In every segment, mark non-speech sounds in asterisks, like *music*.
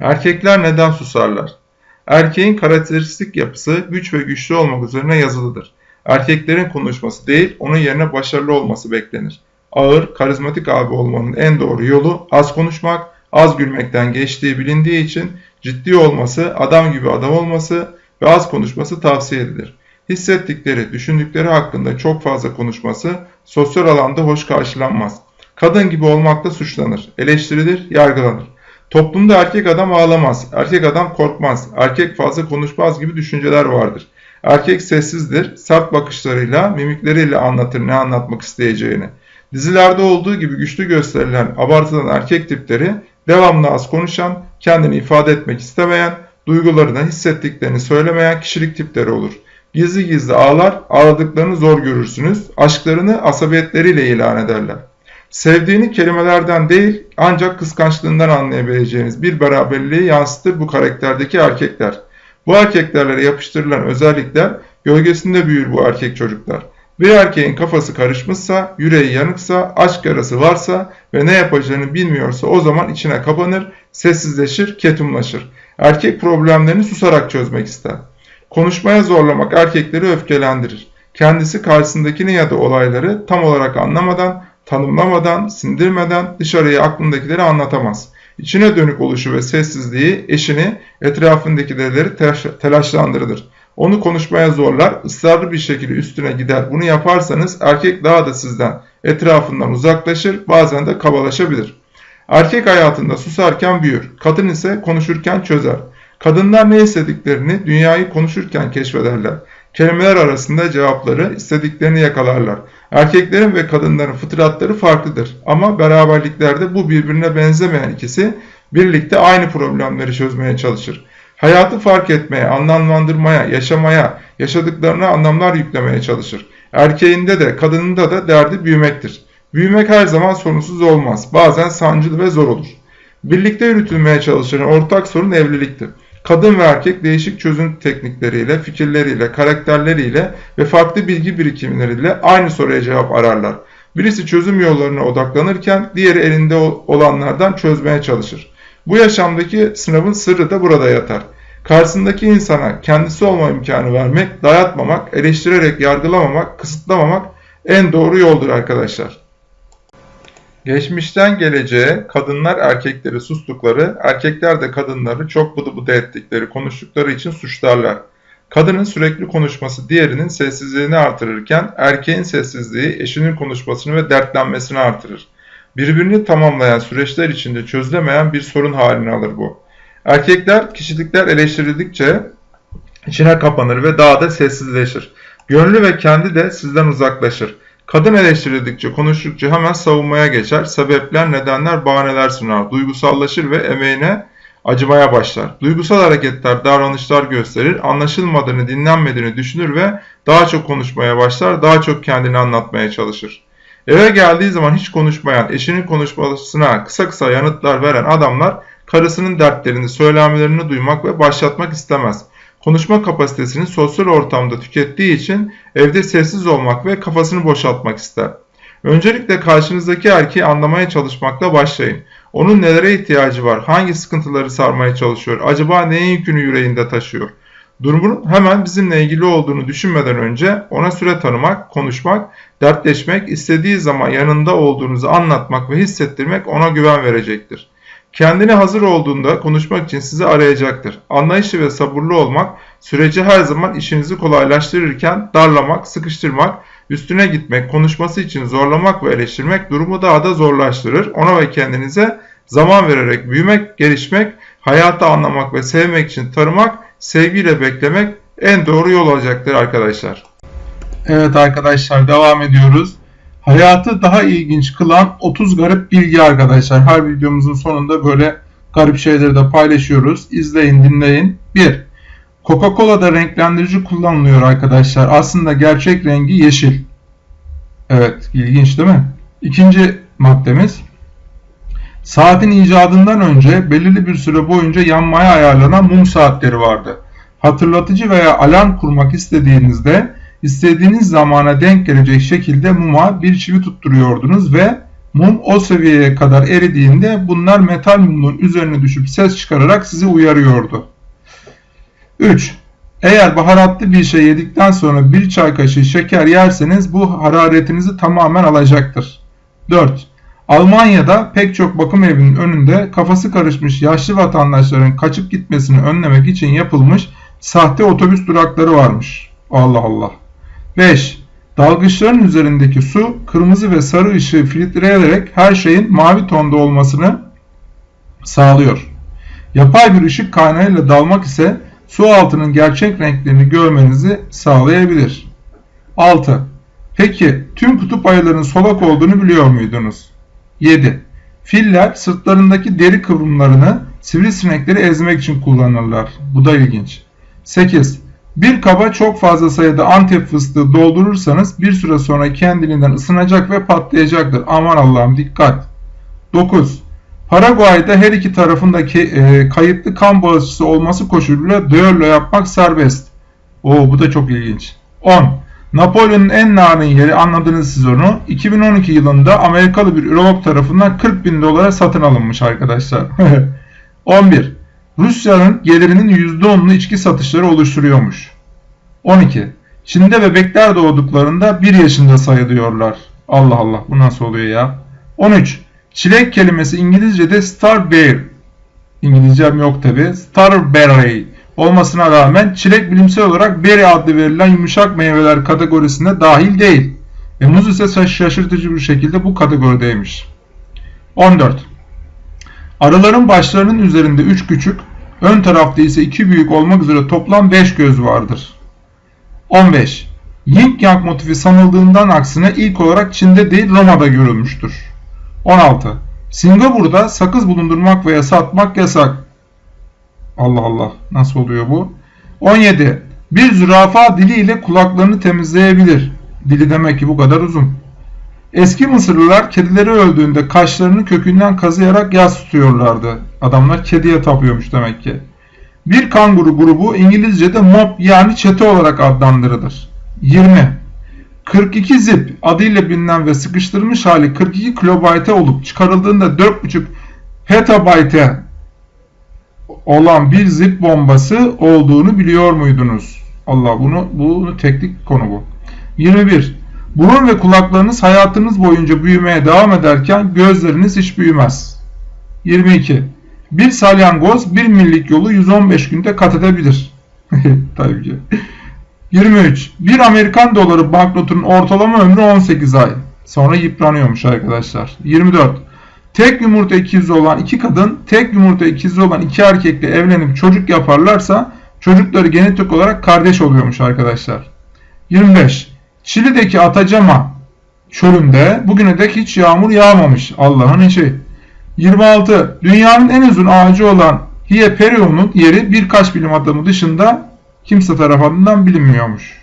Erkekler neden susarlar? Erkeğin karakteristik yapısı güç ve güçlü olmak üzerine yazılıdır. Erkeklerin konuşması değil, onun yerine başarılı olması beklenir. Ağır, karizmatik abi olmanın en doğru yolu az konuşmak, az gülmekten geçtiği bilindiği için ciddi olması, adam gibi adam olması ve az konuşması tavsiye edilir. Hissettikleri, düşündükleri hakkında çok fazla konuşması sosyal alanda hoş karşılanmaz. Kadın gibi olmakla suçlanır, eleştirilir, yargılanır. Toplumda erkek adam ağlamaz, erkek adam korkmaz, erkek fazla konuşmaz gibi düşünceler vardır. Erkek sessizdir, sert bakışlarıyla, mimikleriyle anlatır ne anlatmak isteyeceğini. Dizilerde olduğu gibi güçlü gösterilen, abartılan erkek tipleri devamlı az konuşan, kendini ifade etmek istemeyen, duygularını, hissettiklerini söylemeyen kişilik tipleri olur. Gizli gizli ağlar, ağladıklarını zor görürsünüz, aşklarını asabiyetleriyle ilan ederler. Sevdiğini kelimelerden değil ancak kıskançlığından anlayabileceğiniz bir beraberliği yansıtır bu karakterdeki erkekler. Bu erkeklerle yapıştırılan özellikler gölgesinde büyür bu erkek çocuklar. Bir erkeğin kafası karışmışsa, yüreği yanıksa, aşk yarası varsa ve ne yapacağını bilmiyorsa o zaman içine kapanır, sessizleşir, ketumlaşır. Erkek problemlerini susarak çözmek ister. Konuşmaya zorlamak erkekleri öfkelendirir. Kendisi karşısındakini ya da olayları tam olarak anlamadan, tanımlamadan, sindirmeden dışarıya aklındakileri anlatamaz. İçine dönük oluşu ve sessizliği eşini, etrafındakileri telaşlandırır. Onu konuşmaya zorlar, ısrarlı bir şekilde üstüne gider. Bunu yaparsanız erkek daha da sizden, etrafından uzaklaşır, bazen de kabalaşabilir. Erkek hayatında susarken büyür, kadın ise konuşurken çözer. Kadınlar ne istediklerini dünyayı konuşurken keşfederler. Kelimeler arasında cevapları, istediklerini yakalarlar. Erkeklerin ve kadınların fıtratları farklıdır ama beraberliklerde bu birbirine benzemeyen ikisi birlikte aynı problemleri çözmeye çalışır. Hayatı fark etmeye, anlamlandırmaya, yaşamaya, yaşadıklarına anlamlar yüklemeye çalışır. Erkeğinde de kadınında da derdi büyümektir. Büyümek her zaman sorunsuz olmaz. Bazen sancılı ve zor olur. Birlikte yürütülmeye çalışan ortak sorun evliliktir. Kadın ve erkek değişik çözüm teknikleriyle, fikirleriyle, karakterleriyle ve farklı bilgi birikimleriyle aynı soruya cevap ararlar. Birisi çözüm yollarına odaklanırken diğeri elinde olanlardan çözmeye çalışır. Bu yaşamdaki sınavın sırrı da burada yatar. Karşısındaki insana kendisi olma imkanı vermek, dayatmamak, eleştirerek yargılamamak, kısıtlamamak en doğru yoldur arkadaşlar. Geçmişten geleceğe kadınlar erkekleri sustukları, erkekler de kadınları çok bıdı bıdı ettikleri, konuştukları için suçlarlar. Kadının sürekli konuşması diğerinin sessizliğini artırırken erkeğin sessizliği eşinin konuşmasını ve dertlenmesini artırır. Birbirini tamamlayan süreçler içinde çözülemeyen bir sorun haline alır bu. Erkekler kişilikler eleştirildikçe içine kapanır ve daha da sessizleşir. Gönlü ve kendi de sizden uzaklaşır. Kadın eleştirildikçe, konuştukça hemen savunmaya geçer. Sebepler, nedenler, bahaneler sunar. Duygusallaşır ve emeğine acımaya başlar. Duygusal hareketler, davranışlar gösterir. Anlaşılmadığını, dinlenmediğini düşünür ve daha çok konuşmaya başlar. Daha çok kendini anlatmaya çalışır. Eve geldiği zaman hiç konuşmayan, eşinin konuşmasına kısa kısa yanıtlar veren adamlar karısının dertlerini, söylemlerini duymak ve başlatmak istemez. Konuşma kapasitesini sosyal ortamda tükettiği için evde sessiz olmak ve kafasını boşaltmak ister. Öncelikle karşınızdaki erkeği anlamaya çalışmakla başlayın. Onun nelere ihtiyacı var, hangi sıkıntıları sarmaya çalışıyor, acaba neyin yükünü yüreğinde taşıyor? Durumun hemen bizimle ilgili olduğunu düşünmeden önce ona süre tanımak, konuşmak, dertleşmek, istediği zaman yanında olduğunuzu anlatmak ve hissettirmek ona güven verecektir. Kendine hazır olduğunda konuşmak için sizi arayacaktır. Anlayışlı ve sabırlı olmak, süreci her zaman işinizi kolaylaştırırken darlamak, sıkıştırmak, üstüne gitmek, konuşması için zorlamak ve eleştirmek durumu daha da zorlaştırır. Ona ve kendinize zaman vererek büyümek, gelişmek, hayatı anlamak ve sevmek için tanımak, sevgiyle beklemek en doğru yol olacaktır arkadaşlar. Evet arkadaşlar devam ediyoruz. Hayatı daha ilginç kılan 30 garip bilgi arkadaşlar. Her videomuzun sonunda böyle garip şeyleri de paylaşıyoruz. İzleyin, dinleyin. 1. Coca-Cola'da renklendirici kullanılıyor arkadaşlar. Aslında gerçek rengi yeşil. Evet, ilginç değil mi? İkinci maddemiz. Saatin icadından önce belirli bir süre boyunca yanmaya ayarlanan mum saatleri vardı. Hatırlatıcı veya alarm kurmak istediğinizde istediğiniz zamana denk gelecek şekilde muma bir çivi tutturuyordunuz ve Mum o seviyeye kadar eridiğinde bunlar metal mumun üzerine düşüp ses çıkararak sizi uyarıyordu. 3. Eğer baharatlı bir şey yedikten sonra bir çay kaşığı şeker yerseniz bu hararetinizi tamamen alacaktır. 4. Almanya'da pek çok bakım evinin önünde kafası karışmış yaşlı vatandaşların kaçıp gitmesini önlemek için yapılmış sahte otobüs durakları varmış. Allah Allah. 5. Dalgıçların üzerindeki su kırmızı ve sarı ışığı filtreleyerek her şeyin mavi tonda olmasını sağlıyor. Yapay bir ışık kaynağıyla dalmak ise su altının gerçek renklerini görmenizi sağlayabilir. 6. Peki tüm kutup ayılarının solak olduğunu biliyor muydunuz? 7. Filler sırtlarındaki deri kıvrımlarını sivrisinekleri ezmek için kullanırlar. Bu da ilginç. 8. Bir kaba çok fazla sayıda antep fıstığı doldurursanız bir süre sonra kendiliğinden ısınacak ve patlayacaktır. Aman Allah'ım dikkat. 9. Paraguay'da her iki tarafındaki e, kayıtlı kan bağışçısı olması koşuluyla düello yapmak serbest. Oo bu da çok ilginç. 10. Napolyon'un en narin yeri anladınız siz onu. 2012 yılında Amerikalı bir ürolog tarafından 40 bin dolara satın alınmış arkadaşlar. *laughs* 11. Rusya'nın gelirinin %10'unu içki satışları oluşturuyormuş. 12. Çin'de bebekler doğduklarında 1 yaşında sayılıyorlar. Allah Allah bu nasıl oluyor ya? 13. Çilek kelimesi İngilizce'de starberry. İngilizcem yok tabi. Starberry olmasına rağmen çilek bilimsel olarak berry adlı verilen yumuşak meyveler kategorisine dahil değil. Ve muz ise şaşırtıcı bir şekilde bu kategorideymiş. 14. Arıların başlarının üzerinde 3 küçük, ön tarafta ise 2 büyük olmak üzere toplam 5 göz vardır. 15. Yin Yang motifi sanıldığından aksine ilk olarak Çin'de değil Roma'da görülmüştür. 16. Singapur'da sakız bulundurmak veya satmak yasak. Allah Allah nasıl oluyor bu? 17. Bir zürafa diliyle kulaklarını temizleyebilir. Dili demek ki bu kadar uzun. Eski Mısırlılar kedileri öldüğünde kaşlarını kökünden kazıyarak yas tutuyorlardı. Adamlar kediye tapıyormuş demek ki. Bir kanguru grubu İngilizce'de mob yani çete olarak adlandırılır. 20. 42 zip adıyla bilinen ve sıkıştırılmış hali 42 kilobayte olup çıkarıldığında 4.5 petabayte olan bir zip bombası olduğunu biliyor muydunuz? Allah bunu bunu teknik konu bu. 21. Burun ve kulaklarınız hayatınız boyunca büyümeye devam ederken gözleriniz hiç büyümez. 22. Bir salyangoz bir millik yolu 115 günde kat edebilir. *laughs* Tabii ki. 23. Bir Amerikan doları banknotunun ortalama ömrü 18 ay. Sonra yıpranıyormuş arkadaşlar. 24. Tek yumurta ikizi olan iki kadın, tek yumurta ikizi olan iki erkekle evlenip çocuk yaparlarsa çocukları genetik olarak kardeş oluyormuş arkadaşlar. 25. Çili'deki Atacama çölünde bugüne dek hiç yağmur yağmamış. Allah'ın işi. 26. Dünyanın en uzun ağacı olan Hieperion'un yeri birkaç bilim adamı dışında kimse tarafından bilinmiyormuş.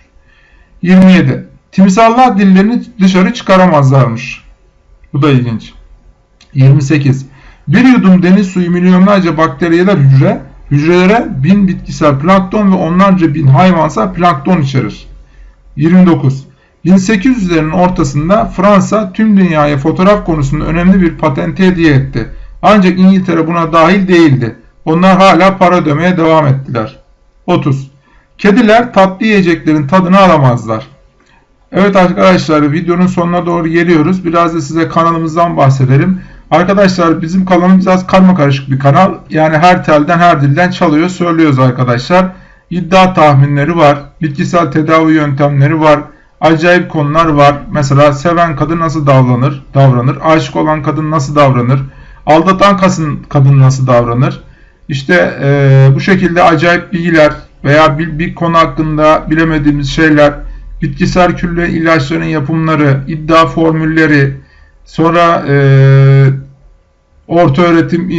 27. Timsallar dillerini dışarı çıkaramazlarmış. Bu da ilginç. 28. Bir yudum deniz suyu milyonlarca bakteriyeler hücre, hücrelere bin bitkisel plankton ve onlarca bin hayvansal plankton içerir. 29. 1800'lerin ortasında Fransa tüm dünyaya fotoğraf konusunda önemli bir patente hediye etti. Ancak İngiltere buna dahil değildi. Onlar hala para ödemeye devam ettiler. 30. Kediler tatlı yiyeceklerin tadını alamazlar. Evet arkadaşlar videonun sonuna doğru geliyoruz. Biraz da size kanalımızdan bahsedelim. Arkadaşlar bizim kanalımız biraz karma karışık bir kanal. Yani her telden her dilden çalıyor söylüyoruz arkadaşlar. İddia tahminleri var. Bitkisel tedavi yöntemleri var. Acayip konular var. Mesela seven kadın nasıl davranır? Davranır. Aşık olan kadın nasıl davranır? Aldatan kadın, nasıl davranır? İşte e, bu şekilde acayip bilgiler veya bir, bir konu hakkında bilemediğimiz şeyler, bitkisel külle ilaçların yapımları, iddia formülleri, sonra e, orta öğretim, e,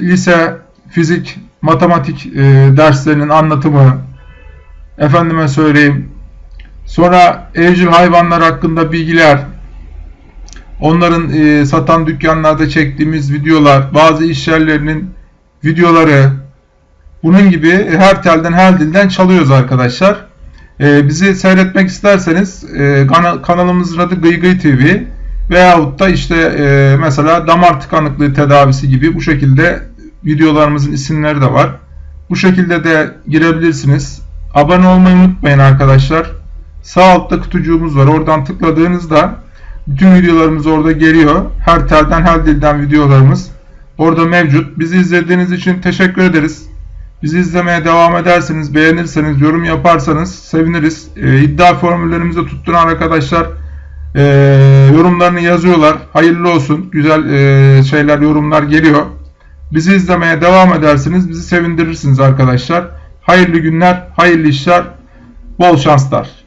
lise, fizik, matematik e, derslerinin anlatımı, efendime söyleyeyim, sonra evcil hayvanlar hakkında bilgiler, onların e, satan dükkanlarda çektiğimiz videolar, bazı iş yerlerinin videoları, bunun gibi her telden her dilden çalıyoruz arkadaşlar. Ee, bizi seyretmek isterseniz e, kanalımızın adı Gıy Gıy TV. Veyahut da işte e, mesela damar tıkanıklığı tedavisi gibi bu şekilde videolarımızın isimleri de var. Bu şekilde de girebilirsiniz. Abone olmayı unutmayın arkadaşlar. Sağ altta kutucuğumuz var. Oradan tıkladığınızda bütün videolarımız orada geliyor. Her telden her dilden videolarımız orada mevcut. Bizi izlediğiniz için teşekkür ederiz. Bizi izlemeye devam ederseniz, beğenirseniz, yorum yaparsanız seviniriz. Ee, iddia formüllerimizi tutturan arkadaşlar e, yorumlarını yazıyorlar. Hayırlı olsun. Güzel e, şeyler, yorumlar geliyor. Bizi izlemeye devam edersiniz. Bizi sevindirirsiniz arkadaşlar. Hayırlı günler, hayırlı işler, bol şanslar.